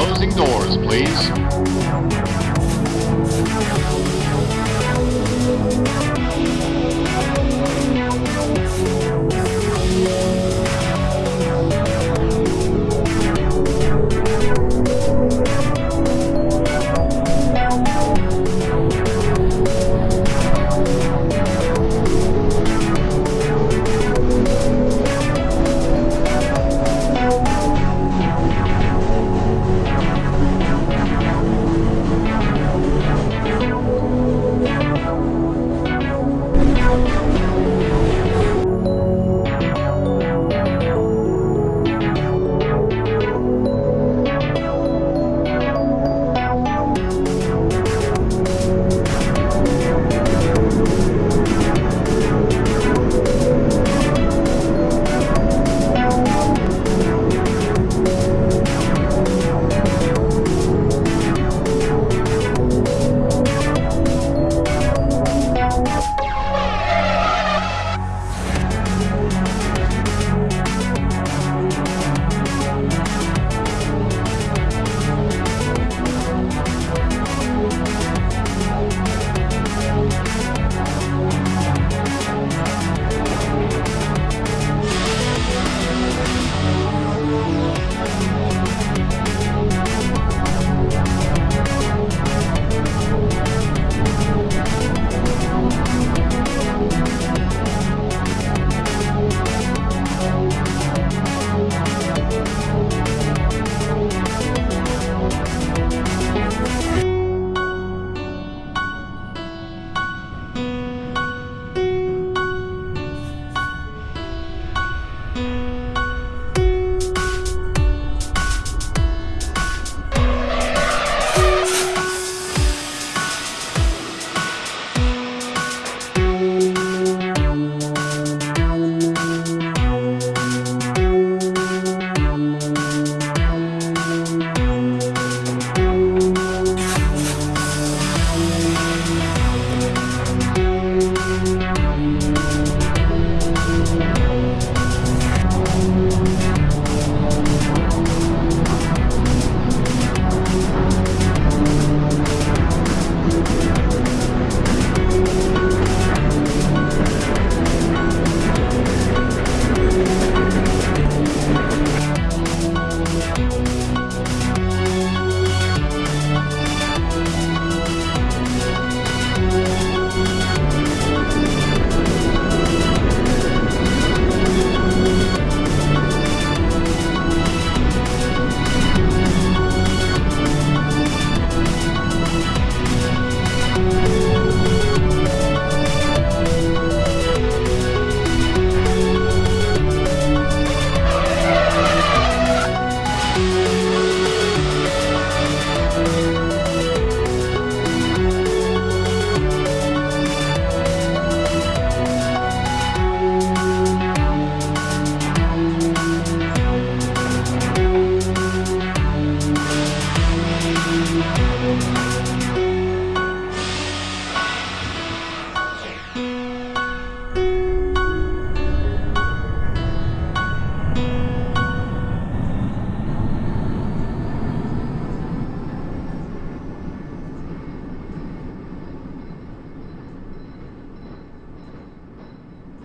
closing doors, please.